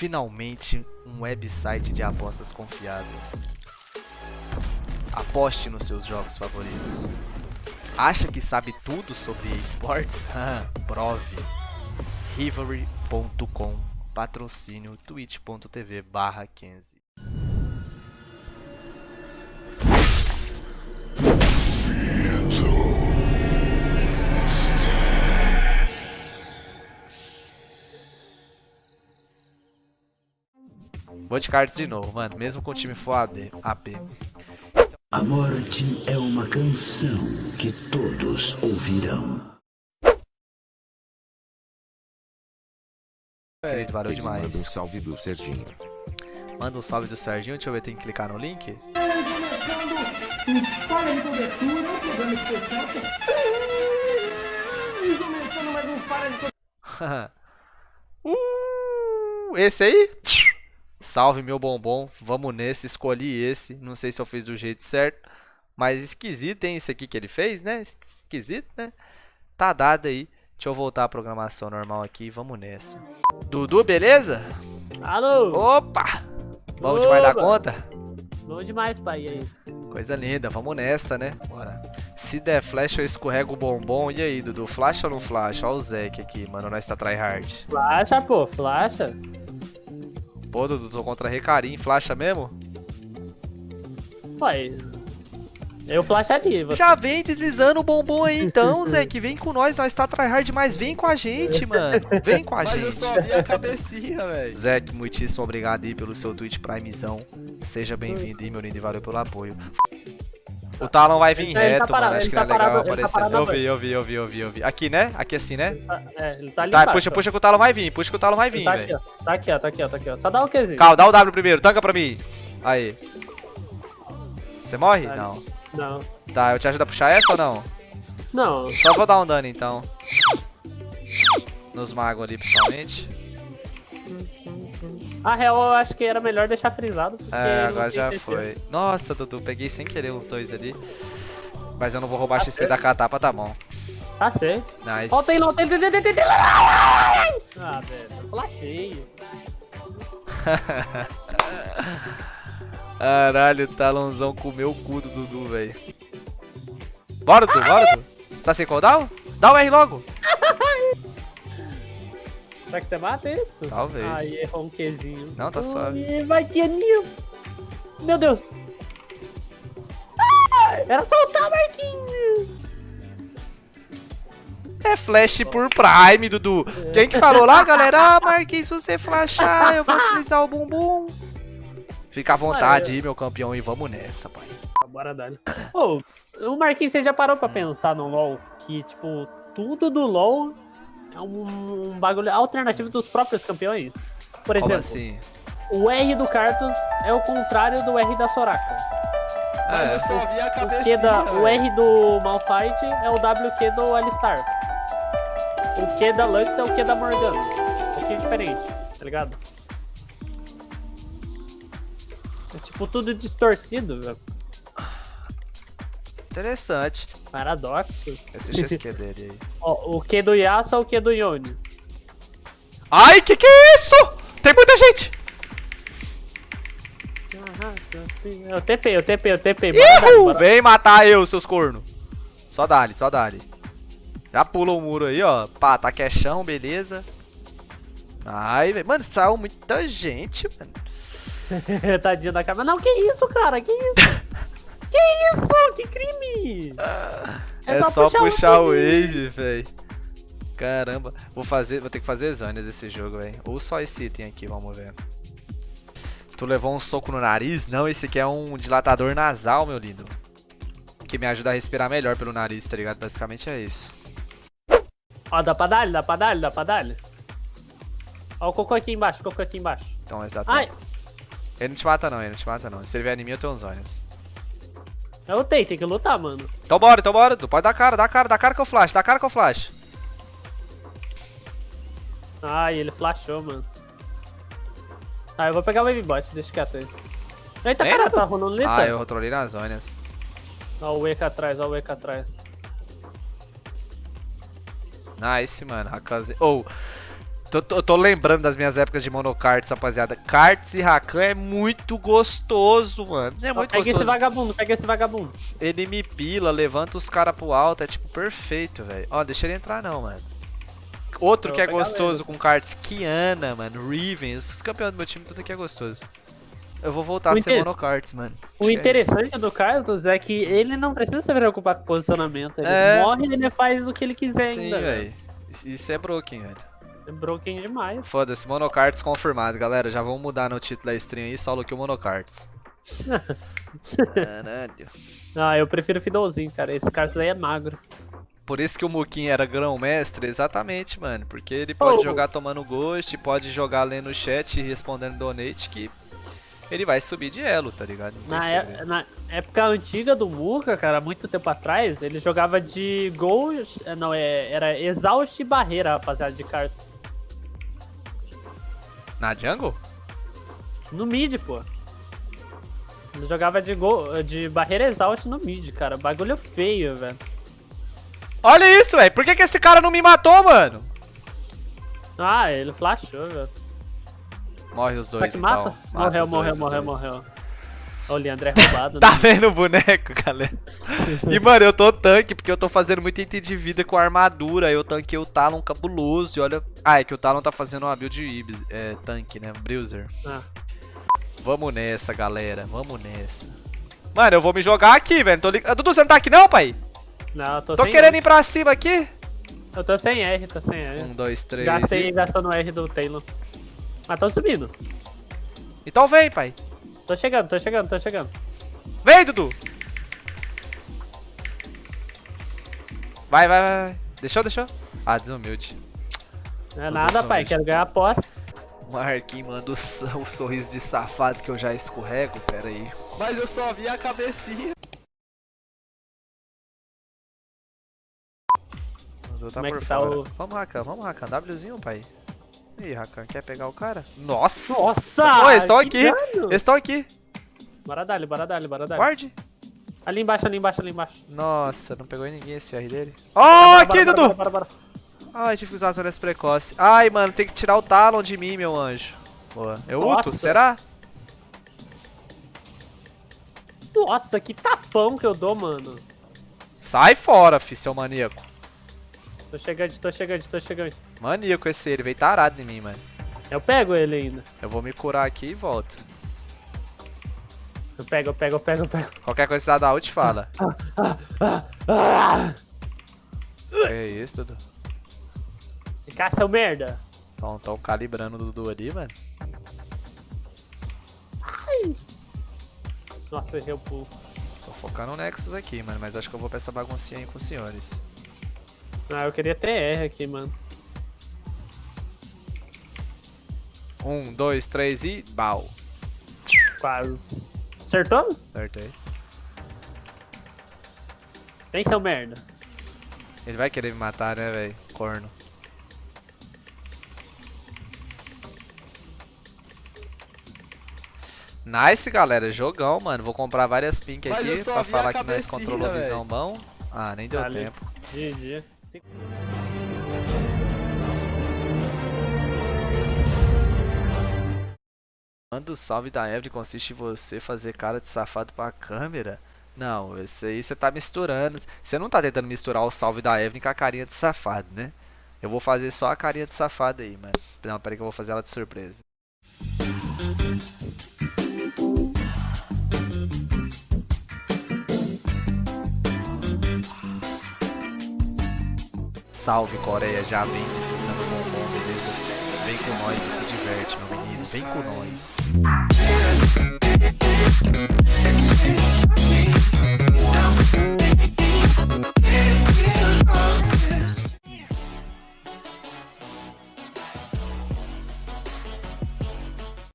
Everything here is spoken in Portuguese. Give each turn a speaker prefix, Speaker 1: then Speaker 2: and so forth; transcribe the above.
Speaker 1: finalmente um website de apostas confiável. Aposte nos seus jogos favoritos. Acha que sabe tudo sobre esportes? Prove. Rivalry.com Patrocínio twitch.tv barra 15 Vou de cards de novo, mano. Mesmo com o time for AD, AP.
Speaker 2: A morte é uma canção que todos ouvirão.
Speaker 1: Querido, valeu
Speaker 3: Quem Manda um
Speaker 1: demais.
Speaker 3: salve do Serginho.
Speaker 1: Manda um salve do Serginho. Deixa eu ver, tem que clicar no link.
Speaker 4: Cobertura, um programa especial. E começando mais um Falha de cobertura.
Speaker 1: uh, esse aí? Salve meu bombom. Vamos nesse. Escolhi esse. Não sei se eu fiz do jeito certo. Mas esquisito, hein? Esse aqui que ele fez, né? Esquisito, né? Tá dado aí. Deixa eu voltar à programação normal aqui. Vamos nessa. Dudu, beleza?
Speaker 5: Alô!
Speaker 1: Opa! Vamos demais da conta?
Speaker 5: Bom demais, pai. E aí?
Speaker 1: Coisa linda, vamos nessa, né? Bora. Se der flash, eu escorrego o bombom. E aí, Dudu? Flash ou não flash? Ó o Zek aqui, mano. Nós tá tryhard.
Speaker 5: Flasha, pô, flasha.
Speaker 1: Pô, Dudu, tô contra Recarim. Flasha mesmo?
Speaker 5: Pai. Eu flasharia. Você...
Speaker 1: Já vem deslizando o bombom aí então, Zek. Vem com nós, nós tá tryhard demais. Vem com a gente, mano. Vem com a
Speaker 6: Mas eu
Speaker 1: gente.
Speaker 6: só vi a cabecinha, velho.
Speaker 1: Zek, muitíssimo obrigado aí pelo seu Twitch Primezão. Seja bem-vindo aí, meu lindo, e valeu pelo apoio. O Talon vai vir
Speaker 5: Ele tá- ele tá
Speaker 1: reto,
Speaker 5: parado,
Speaker 1: mano. Acho
Speaker 5: ele
Speaker 1: que
Speaker 5: tá
Speaker 1: não é legal
Speaker 5: parado, ele tá
Speaker 1: aparecer.
Speaker 5: parado
Speaker 1: eu vi, eu vi, eu vi, eu vi, eu vi. Aqui, né? Aqui assim, né?
Speaker 5: É, ele tá ali
Speaker 1: Tá,
Speaker 5: embaixo,
Speaker 1: puxa,
Speaker 5: ó.
Speaker 1: puxa que o Talon vai vir. Puxa que o Talon vai vir,
Speaker 5: Tá
Speaker 1: velho.
Speaker 5: Tá aqui, ó. Tá aqui, ó. Tá aqui, ó. Só dá o Qzinho.
Speaker 1: Calma, dá o W primeiro, tanca pra mim. Aí. Você morre?
Speaker 5: Tá.
Speaker 1: Não.
Speaker 5: Não.
Speaker 1: Tá, eu te ajudo a puxar essa ou não?
Speaker 5: Não.
Speaker 1: Só vou dar um dano então. Nos magos ali, principalmente.
Speaker 5: A real, eu acho que era melhor deixar frisado.
Speaker 1: É, agora já foi. Nossa, Dudu, peguei sem querer os dois ali. Mas eu não vou roubar
Speaker 5: Tá
Speaker 1: XP da catapa, tá bom.
Speaker 5: Tá certo.
Speaker 1: Nice.
Speaker 5: Ó, tem, não tem, tem, tem, tem, tem. Ah, velho. Eu flashei.
Speaker 1: Caralho, o talãozão comeu o cu do Dudu, velho. Bora, Dudu, bora, Dudu. Você tá sem cooldown? Dá o R logo.
Speaker 5: Será que você mata isso?
Speaker 1: Talvez.
Speaker 5: Ai, errou um Qzinho.
Speaker 1: Não, tá suave.
Speaker 5: Ui, Vai que anil. Meu Deus. Ah, era soltar, Marquinhos.
Speaker 1: É flash por Prime, Dudu. Quem que falou lá, galera? Ah, Marquinhos, se você flashar, eu vou deslizar o bumbum. Fica à vontade aí, meu campeão, e vamos nessa, pai.
Speaker 5: Bora dar. Ô, o Marquinhos, você já parou pra pensar no LoL que, tipo, tudo do LoL é um, um bagulho alternativo dos próprios campeões? Por exemplo,
Speaker 1: assim?
Speaker 5: o R do Karthus é o contrário do R da Soraka.
Speaker 6: Mas
Speaker 1: É,
Speaker 6: eu só vi a
Speaker 5: O, Q
Speaker 6: cabecinha,
Speaker 5: da, o. R do Malphite é o WQ do Alistar. O Q da Lux é o Q da Morgana. Um pouquinho diferente, tá ligado? É tipo tudo distorcido, velho.
Speaker 1: interessante.
Speaker 5: Paradoxo.
Speaker 1: Esse XQ dele aí.
Speaker 5: Ó, o Q do Yasuo é o Q do Yone.
Speaker 1: Ai, que que é isso? Tem muita gente.
Speaker 5: Eu TP, eu TP, eu TP. Bora.
Speaker 1: Vem matar eu, seus cornos. Só dá-lhe, só dá-lhe. Já pula o muro aí, ó. Pá, tá queixão, beleza. Ai, velho. Mano, saiu muita gente, mano.
Speaker 5: Tadinho da câmera. Não, que isso, cara? Que isso? que isso? Que crime?
Speaker 1: É, só puxar, o
Speaker 5: Age.
Speaker 1: Age, velho. Caramba. Vou fazer, vou ter que fazer Zanias esse jogo, velho. Ou só esse item aqui, vamos ver. Tu levou um soco no nariz? Não, esse aqui é um dilatador nasal, meu lindo. Que me ajuda a respirar melhor pelo nariz, tá ligado? Basicamente é isso.
Speaker 5: Ó, dá pra dar, dá pra dar, dá pra dar. Ó, o cocô aqui embaixo, o cocô aqui embaixo.
Speaker 1: Então, exatamente.
Speaker 5: Ai,
Speaker 1: Ele não te mata não, ele não te mata não. Se ele vier em mim, eu tenho uns Zanias.
Speaker 5: Eu tenho, tem que lutar, mano.
Speaker 1: Então bora, então bora. Tu pode dar cara, dá cara, dá cara que eu flash, dá cara que eu flash.
Speaker 5: Ai, ele flashou, mano. Ah, eu vou pegar o Wave Bot, deixa quieto aí. Eita,
Speaker 1: Vem,
Speaker 5: cara, tá rolando lita.
Speaker 1: Ah, eu trolei nas Zanias.
Speaker 5: Ó o Wake atrás, ó o Wake atrás.
Speaker 1: Nice, mano. Hakaze. Ou. Tô, tô, tô lembrando das minhas épocas de monocarts, rapaziada. Karts e Rakan é muito gostoso, mano. É muito
Speaker 5: Pega esse
Speaker 1: gostoso.
Speaker 5: vagabundo, pega esse vagabundo.
Speaker 1: Ele me pila, levanta os caras pro alto, é tipo perfeito, velho. Ó, deixa ele entrar não, mano. Outro
Speaker 5: Eu
Speaker 1: que é gostoso com karts, Kiana, mano, Riven, os campeões do meu time, tudo aqui é gostoso. Eu vou voltar
Speaker 5: O
Speaker 1: a ser
Speaker 5: inter-
Speaker 1: monocarts, mano.
Speaker 5: O
Speaker 1: Acho que é
Speaker 5: interessante do Carlos é que ele não precisa se preocupar com posicionamento. Ele
Speaker 1: É.
Speaker 5: morre e ele faz o que ele quiser.
Speaker 1: Sim,
Speaker 5: ainda.
Speaker 1: velho. Isso- Isso é broken, velho.
Speaker 5: É broken demais.
Speaker 1: Foda-se, monocarts confirmado, galera. Já vamos mudar no título da stream aí, solo que o monocarts. Caralho.
Speaker 5: Ah, eu prefiro Fidolzinho, cara. Esse Carlos aí é magro.
Speaker 1: Por isso que o Mukin era grão-mestre, exatamente, mano. Porque ele pode
Speaker 5: Oh.
Speaker 1: jogar tomando ghost, pode jogar lendo o chat e respondendo donate, que ele vai subir de elo, tá ligado?
Speaker 5: Na, é- na época antiga do Muka, cara, muito tempo atrás, ele jogava de Gol. eh, Não, é, era Exaust e Barreira, rapaziada, de cartas.
Speaker 1: Na jungle?
Speaker 5: No mid, pô. Ele jogava de, gol, de Barreira Exaust no mid, cara. Bagulho feio, velho.
Speaker 1: Olha isso, velho. Por que, que esse cara não me matou, mano?
Speaker 5: Ah, ele flashou, velho.
Speaker 1: Morre os
Speaker 5: Só
Speaker 1: dois,
Speaker 5: que
Speaker 1: então.
Speaker 5: mata? morreu,
Speaker 1: os
Speaker 5: morreu,
Speaker 1: dois,
Speaker 5: morreu,
Speaker 1: dois.
Speaker 5: morreu. Ó, O Leandro é roubado.
Speaker 1: Tá
Speaker 5: né?
Speaker 1: vendo o boneco, galera? E, mano, eu tô tanque porque eu tô fazendo muito item de vida com armadura. Eu tanquei o Talon cabuloso e olha... Ah, é que o Talon tá fazendo uma build é, tanque, né? Bruiser.
Speaker 5: Ah.
Speaker 1: Vamos nessa, galera. Vamos nessa. Mano, eu vou me jogar aqui, velho. Tô lig... Ah, Dudu, você não tá aqui não, pai?
Speaker 5: Não, eu tô,
Speaker 1: Tô querendo
Speaker 5: R.
Speaker 1: ir pra cima aqui.
Speaker 5: Eu tô sem R, tô sem R.
Speaker 1: Um, dois, três
Speaker 5: Gastei
Speaker 1: e...
Speaker 5: gastando R do Taylor. Mas tô subindo.
Speaker 1: Então vem, pai.
Speaker 5: Tô chegando, tô chegando, tô chegando.
Speaker 1: Vem, Dudu. Vai, vai, vai. vai. Deixou, deixou? Ah, desumilde.
Speaker 5: Não é
Speaker 1: tô
Speaker 5: nada, pai. Quero ganhar a aposta.
Speaker 1: O Marquinhos manda o, sorriso de safado que eu já escorrego. Pera aí.
Speaker 6: Mas eu só vi a cabecinha.
Speaker 1: Dudu tá
Speaker 5: Como é
Speaker 1: por
Speaker 5: tá
Speaker 1: fora.
Speaker 5: o-
Speaker 1: Vamos, Rakan, vamos, Rakan. Wzinho, pai. Ih, Rakan, quer pegar o cara? Nossa!
Speaker 5: Nossa!
Speaker 1: Pô, eles estão aqui!
Speaker 5: dano!
Speaker 1: Eles estão aqui!
Speaker 5: Bora dali, bora dali, bora dali.
Speaker 1: Guarde!
Speaker 5: Ali embaixo, ali embaixo, ali embaixo.
Speaker 1: Nossa, não pegou em ninguém esse R dele. Ó,
Speaker 5: Bora,
Speaker 1: aqui,
Speaker 5: bora,
Speaker 1: Dudu!
Speaker 5: Bora, bora, bora.
Speaker 1: Ai, tive que usar as olhas precoces. Ai, mano, tem que tirar o Talon de mim, meu anjo. Boa. Eu ulto?
Speaker 5: Nossa.
Speaker 1: Será?
Speaker 5: Nossa, que tapão que eu dou, mano.
Speaker 1: Sai fora, fi, seu maníaco.
Speaker 5: Tô chegando, tô chegando, tô chegando.
Speaker 1: Maníaco esse, ele veio tarado em mim, mano.
Speaker 5: Eu pego ele ainda.
Speaker 1: Eu vou me curar aqui e volto.
Speaker 5: Eu pego, eu pego, eu pego, eu pego.
Speaker 1: Qualquer coisa que você dá da ult, fala.
Speaker 5: Ah!
Speaker 1: É isso, Dudu.
Speaker 5: Cá, seu merda.
Speaker 1: Tão, tão calibrando o Dudu ali, mano.
Speaker 5: Nossa, eu errei o pulo.
Speaker 1: Tô focando no Nexus aqui, mano, mas acho que eu vou pra essa baguncinha aí com os senhores.
Speaker 5: Ah, eu queria ter R aqui, mano.
Speaker 1: Um, dois, três e... Bau.
Speaker 5: Quase. Acertou?
Speaker 1: Acertei.
Speaker 5: Vem, seu merda.
Speaker 1: Ele vai querer me matar, né, velho? Corno. Nice, galera. Jogão, mano. Vou comprar várias pink
Speaker 6: Mas
Speaker 1: aqui pra falar que nós controlou a visão bom. Ah, nem deu
Speaker 5: Dale.
Speaker 1: tempo.
Speaker 5: GG.
Speaker 1: Manda o salve da Evelyn consiste em você fazer cara de safado pra câmera? Não, esse aí você tá misturando. Você não tá tentando misturar o salve da Evelyn com a carinha de safado, né? Eu vou fazer só a carinha de safado aí, mano. Não, peraí que eu vou fazer ela de surpresa. Salve Coreia, já vem deslizando bombom, beleza? Vem com nós e se diverte, meu menino. Vem com nós.